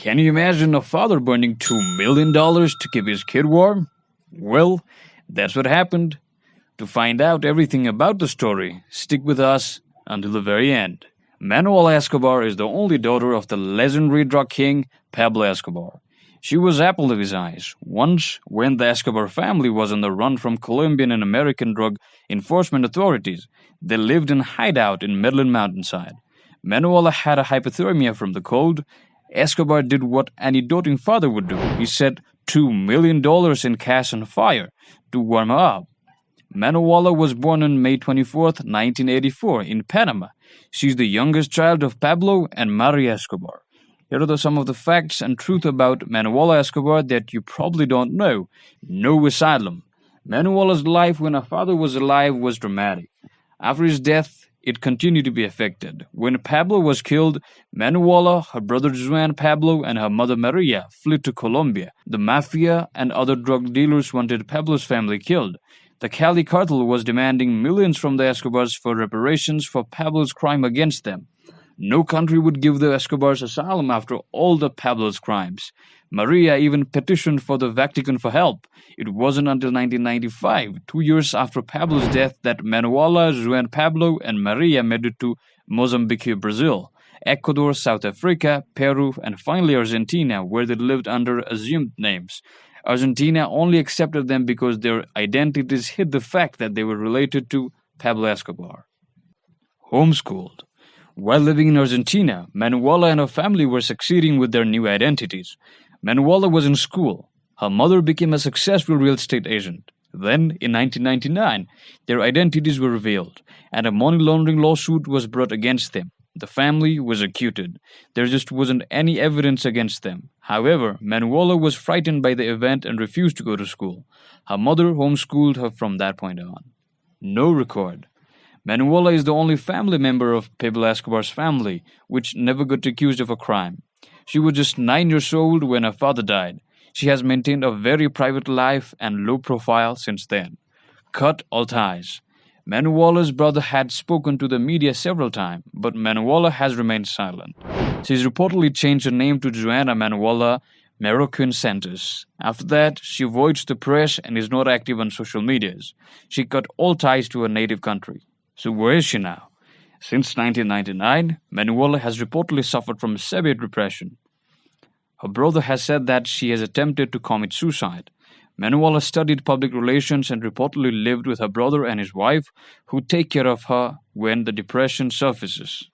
Can you imagine a father burning $2 million to keep his kid warm? Well, that's what happened. To find out everything about the story, stick with us until the very end. Manuela Escobar is the only daughter of the legendary drug king Pablo Escobar. She was apple of his eyes. Once, when the Escobar family was on the run from Colombian and American drug enforcement authorities, they lived in hideout in Medellin mountainside. Manuela had a hypothermia from the cold. Escobar did what any doting father would do. He set $2 million in cash on fire to warm her up. Manuela was born on May 24, 1984, in Panama. She's the youngest child of Pablo and Maria Escobar. Here are some of the facts and truth about Manuela Escobar that you probably don't know. No asylum. Manuela's life when her father was alive was dramatic. After his death, it continued to be affected. When Pablo was killed, Manuela, her brother Juan Pablo, and her mother Maria fled to Colombia. The mafia and other drug dealers wanted Pablo's family killed. The Cali cartel was demanding millions from the Escobars for reparations for Pablo's crime against them. No country would give the Escobars asylum after all the Pablo's crimes. Maria even petitioned for the Vatican for help. It wasn't until 1995, two years after Pablo's death, that Manuela, Juan Pablo, and Maria made it to Mozambique, Brazil, Ecuador, South Africa, Peru, and finally Argentina, where they lived under assumed names. Argentina only accepted them because their identities hid the fact that they were related to Pablo Escobar. Homeschooled. While living in Argentina, Manuela and her family were succeeding with their new identities. Manuela was in school. Her mother became a successful real estate agent. Then, in 1999, their identities were revealed, and a money laundering lawsuit was brought against them. The family was acquitted. There just wasn't any evidence against them. However, Manuela was frightened by the event and refused to go to school. Her mother homeschooled her from that point on. No record. Manuela is the only family member of Pablo Escobar's family which never got accused of a crime. She was just nine years old when her father died. She has maintained a very private life and low profile since then. Cut all ties. Manuela's brother had spoken to the media several times, but Manuela has remained silent. She's reportedly changed her name to Joanna Manuela Marroquin Santos. After that, she avoids the press and is not active on social medias. She cut all ties to her native country. So where is she now? Since 1999, Manuela has reportedly suffered from severe depression. Her brother has said that she has attempted to commit suicide. Manuela studied public relations and reportedly lived with her brother and his wife, who take care of her when the depression surfaces.